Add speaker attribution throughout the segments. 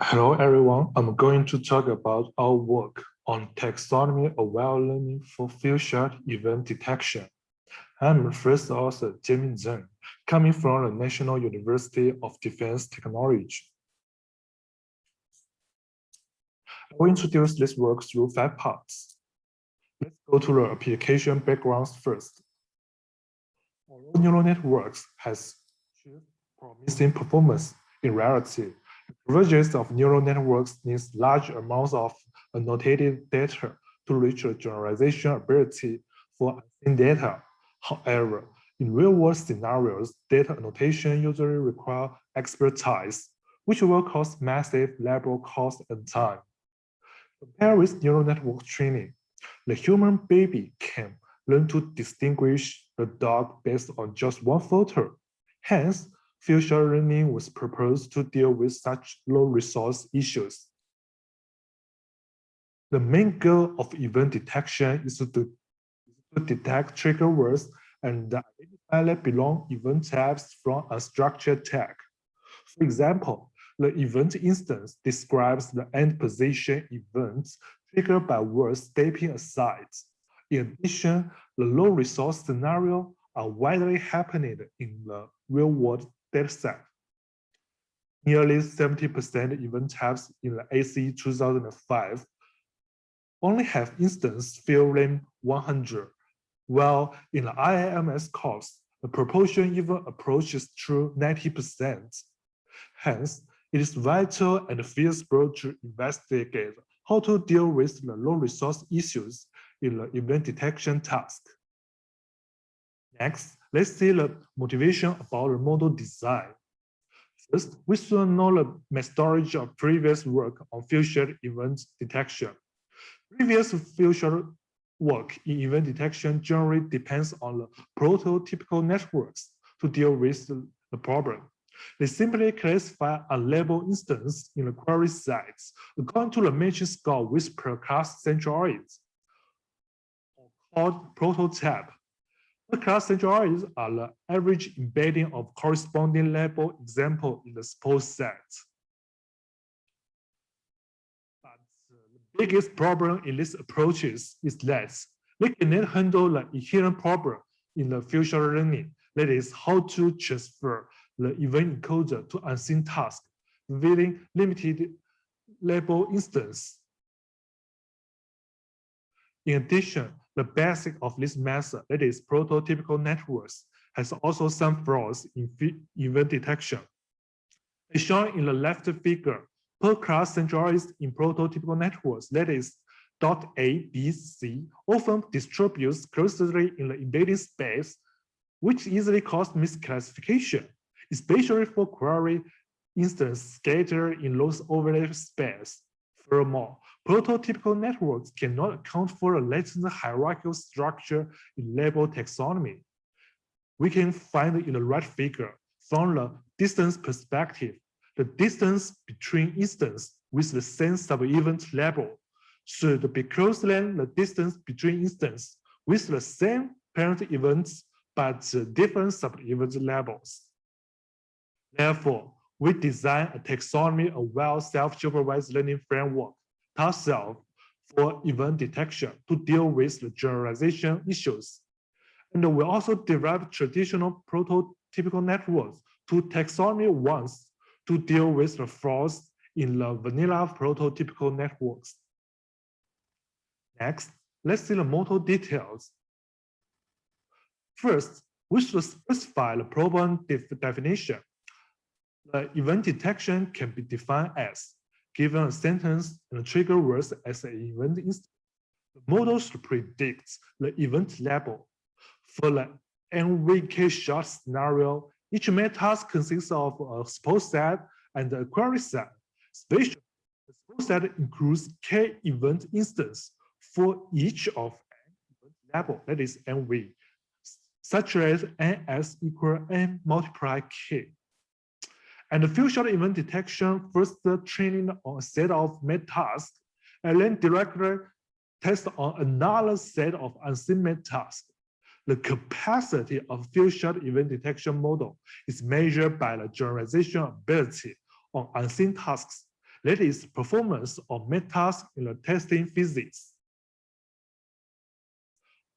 Speaker 1: Hello, everyone. I'm going to talk about our work on taxonomy-aware learning for few-shot event detection. I'm first author, Jianming Zheng, coming from the National University of Defense Technology. I will introduce this work through five parts. Let's go to the application backgrounds first. Although neural networks has promising performance in reality, the Convergence of neural networks needs large amounts of annotated data to reach a generalization ability for unseen data. However, in real-world scenarios, data annotation usually require expertise, which will cost massive labor cost and time. Compared with neural network training, the human baby can learn to distinguish the dog based on just one photo. Hence, Few-shot learning was proposed to deal with such low resource issues. The main goal of event detection is to, to detect trigger words and identify belong event types from a structured tag. For example, the event instance describes the end position events triggered by words stepping aside. In addition, the low resource scenario are widely happening in the real world dataset. Nearly 70% event types in the ACE 2005 only have instance field name 100, while in the IAMS course, the proportion even approaches to 90%. Hence, it is vital and feasible to investigate how to deal with the low resource issues in the event detection task. Next, let's see the motivation about the model design. First, we should know the methodology of previous work on few-shot event detection. Previous few-shot work in event detection generally depends on the prototypical networks to deal with the problem. They simply classify a label instance in the query sets according to the matching score with per-class centroids, called prototype class centroids are the average embedding of corresponding label example in the support set. But the biggest problem in these approaches is that they cannot handle the inherent problem in the few-shot learning. That is how to transfer the event encoder to unseen task within limited label instance. In addition, the basic of this method, that is prototypical networks, has also some flaws in event detection. As shown in the left figure, per class centroids in prototypical networks, that is dot A, B, C, often distributes closely in the embedding space, which easily causes misclassification, especially for query instance scattered in low overlap space. Furthermore, prototypical networks cannot account for a latent hierarchical structure in label taxonomy. We can find in the right figure from the distance perspective, the distance between instances with the same sub-event label should be closer than the distance between instances with the same parent events but different sub-event labels. Therefore, we design a taxonomy of well self-supervised learning framework, TASELF, for event detection to deal with the generalization issues. And we also develop traditional prototypical networks to taxonomy ones to deal with the flaws in the vanilla prototypical networks. Next, let's see the model details. First, we should specify the problem def definition the event detection can be defined as given a sentence and a trigger words as an event instance. The model should predict the event label. For the NVK shot scenario, each main task consists of a support set and a query set. Spatial, the support set includes k event instance for each of n label, that is NV, such as ns equal n multiply k. And the few-shot event detection first training on a set of met tasks, and then directly test on another set of unseen met tasks. the capacity of few shot event detection model is measured by the generalization ability on unseen tasks, that is performance of math tasks in the testing physics.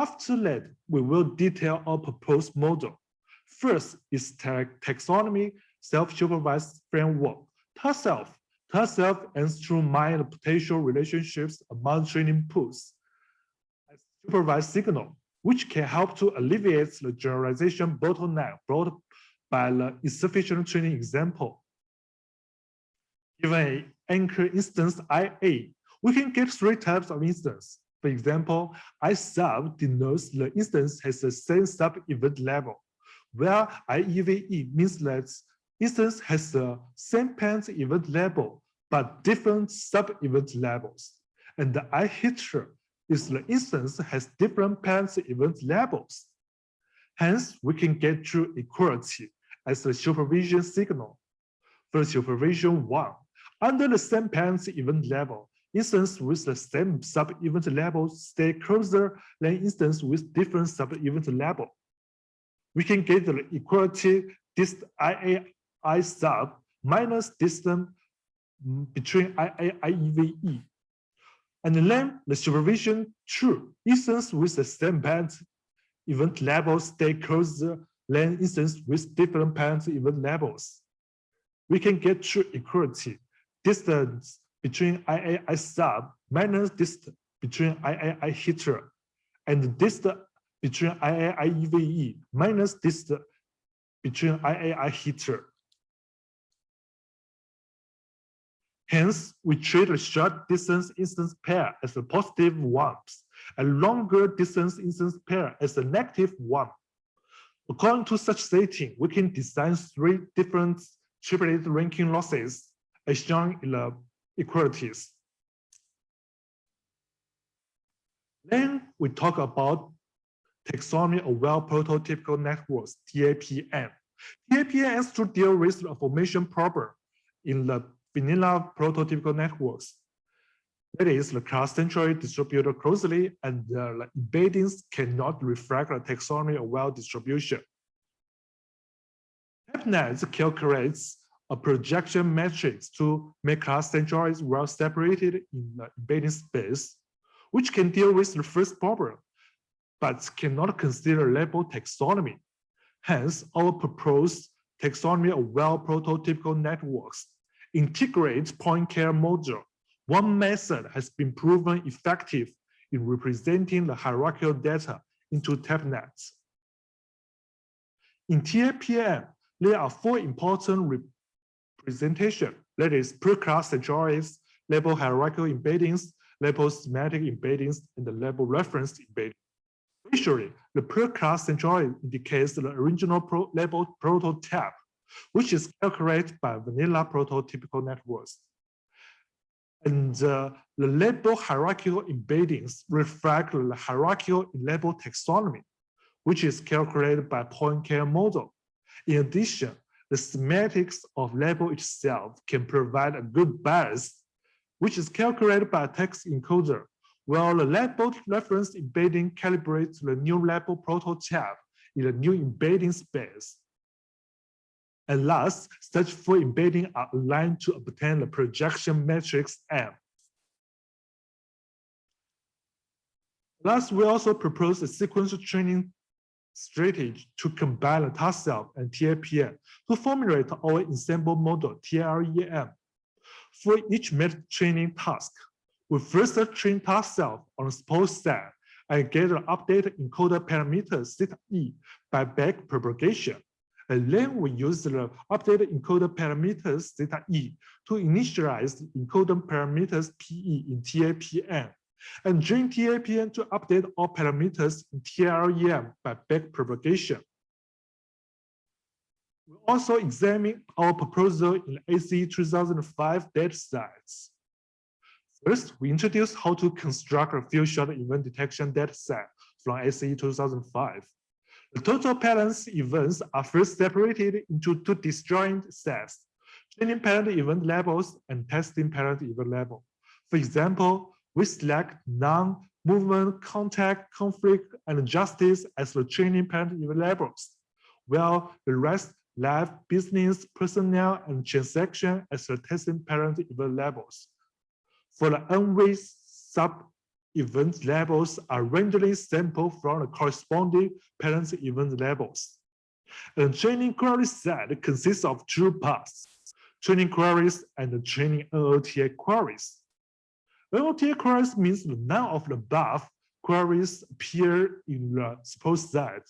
Speaker 1: After that, we will detail our proposed model. First is taxonomy self-supervised framework. Task-self. Task-self aims to mine potential relationships among training pools. Supervised signal which can help to alleviate the generalization bottleneck brought by the insufficient training example. Given an anchor instance IA, we can get three types of instance. For example, I sub denotes the instance has the same sub-event level, where IEVE means that instance has the same parent event level, but different sub-event levels. And the IHITRA is the instance has different parent event levels. Hence, we can get true equality as the supervision signal. For supervision one, under the same parent event level, instance with the same sub-event level stay closer than instance with different sub-event level. We can get the equality dist IA I sub minus distance mm, between IA IEVE and then the supervision true instance with the same parent event level stay closer than instance with different parent event levels. We can get true equality distance between IAI sub minus distance between IAI heater and distance between IAI EVE minus distance between IAI heater. Hence, we treat a short distance instance pair as a positive ones, and longer distance instance pair as a negative one. According to such setting, we can design three different triplet ranking losses as shown in the equalities. Then we talk about taxonomy of well prototypical networks, TAPN. TAPN is to deal with the formation problem in the vanilla prototypical networks. That is, the class centrally distributed closely and the embeddings cannot reflect the taxonomy of well distribution. TAPNet calculates a projection matrix to make class centroids well separated in the embedding space, which can deal with the first problem, but cannot consider label taxonomy. Hence, our proposed taxonomy of well prototypical networks integrate Poincaré module. One method has been proven effective in representing the hierarchical data into TAPNets. In TAPN, there are four important representation, that is per-class centroids, label hierarchical embeddings, label semantic embeddings, and the label reference embedding. Usually, the per-class centroid indicates the original pro label prototype which is calculated by vanilla prototypical networks. And uh, the label hierarchical embeddings reflect the hierarchical label taxonomy, which is calculated by Poincaré model. In addition, the semantics of label itself can provide a good bias, which is calculated by a text encoder, while the label reference embedding calibrates the new label prototype in the new embedding space. And last, such full embedding are aligned to obtain the projection matrix M. Last, we also propose a sequential training strategy to combine the task-self and TAPN to formulate our ensemble model, TLEM. For each method training task, we first train task-self on the support set and get the updated encoder parameter theta e by back propagation. And then we use the updated encoder parameters theta e to initialize the encoder parameters PE in TAPN and train TAPN to update all parameters in TLEM by back propagation. We also examine our proposal in ACE 2005 datasets. First, we introduce how to construct a few shot event detection dataset from ACE 2005. The total patterns events are first separated into two disjoint sets, training parent event levels and testing parent event level. For example, we select non movement, contact, conflict, and justice as the training parent event labels, while the rest life, business, personnel, and transaction as the testing parent event labels. For the NV sub-event labels are randomly sampled from the corresponding parent event labels. A training query set consists of two parts, training queries and training NOTA queries. NOTA queries means none of the above queries appear in the suppose set.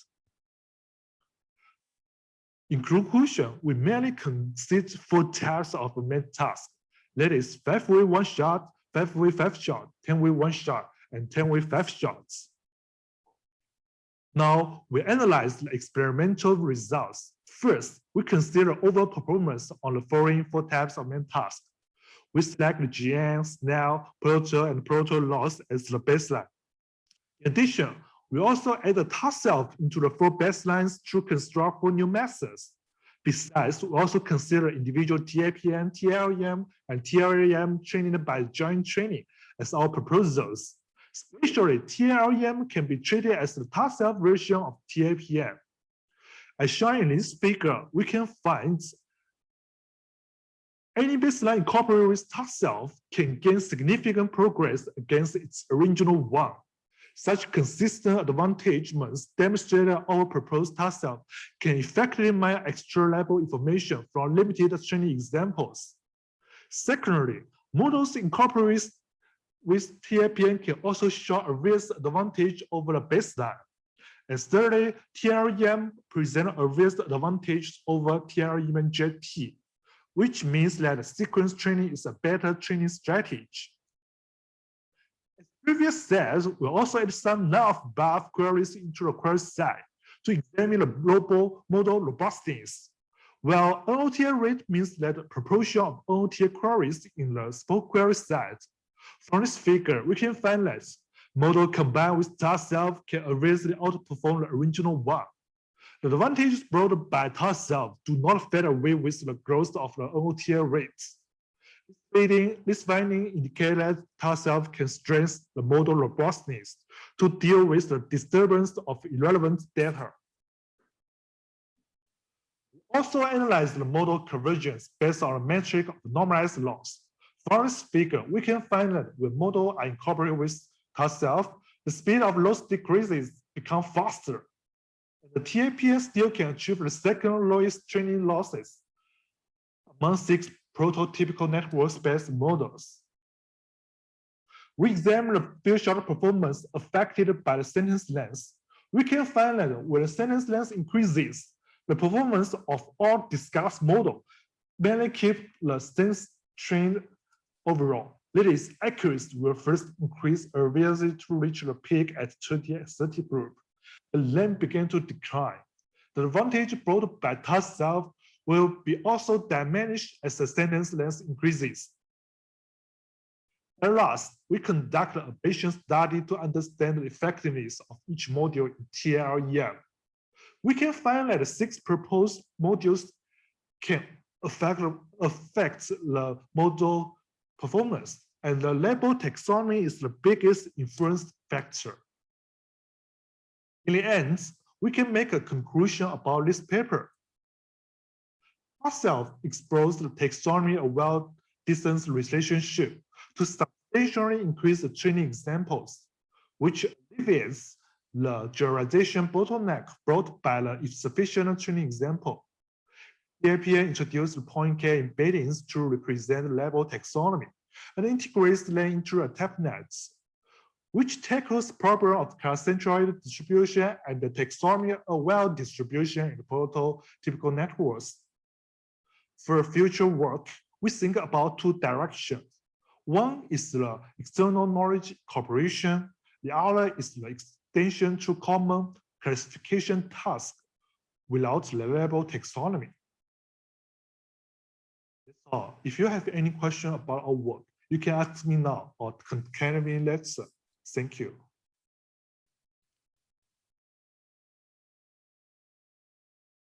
Speaker 1: In conclusion, we mainly consider four types of main tasks. That is five-way one shot, five-way five shot, 10-way one shot, and 10-way five shots. Now we analyze the experimental results. First, we consider overall performance on the following four types of main tasks. We select the GN, SNAIL, Proto, and Proto loss as the baseline. In addition, we also add the task self into the four baselines to construct four new methods. Besides, we also consider individual TAPN, TLEM, and TLEM training by joint training as our proposals. Especially, TLEM can be treated as the task self version of TAPN. As shown in this figure, we can find any baseline incorporated with task self can gain significant progress against its original one. Such consistent advantagements demonstrate our proposed task self can effectively mine extra level information from limited training examples. Secondly, models incorporated with TAPN can also show a real advantage over the baseline. And thirdly, TLEM present a real advantage over TLEM JT, which means that sequence training is a better training strategy. As previous says, we also add some none above queries into the query set to examine the global model robustness. Well, NOTA rate means that the proportion of NOTA queries in the spoke query set from this figure, we can find that model combined with task self can obviously outperform the original one. The advantages brought by task self do not fade away with the growth of the NOTA rates. This finding indicates that task self can strengthen the model robustness to deal with the disturbance of irrelevant data. We also analyze the model convergence based on a metric of normalized loss. For this figure, we can find that when model are incorporated with self, the speed of loss decreases become faster. The TAPN still can achieve the second lowest training losses among six prototypical network space models. We examine the few shot performance affected by the sentence length. We can find that when the sentence length increases, the performance of all discussed model mainly keep the sentence trained overall. Is, accuracy will first increase obviously to reach the peak at 20 and 30 group, and then begin to decline. The advantage brought by task self will be also diminished as the sentence length increases. At last, we conduct a patient study to understand the effectiveness of each module in TLEM. We can find that six proposed modules can affect, affect the model performance, and the label taxonomy is the biggest influence factor. In the end, we can make a conclusion about this paper. Ourselves explores the taxonomy of well-distance relationship to substantially increase the training examples, which alleviates the generalization bottleneck brought by the insufficient training example. TAPN introduced Poincaré embeddings to represent level taxonomy and integrates them into a TAPNets, which tackles problem of concentrated distribution and the taxonomy of well distribution in the prototypical networks. For future work, we think about two directions. One is the external knowledge cooperation. The other is the extension to common classification tasks without level taxonomy. Uh, if you have any question about our work, you can ask me now or contact me later. Thank you.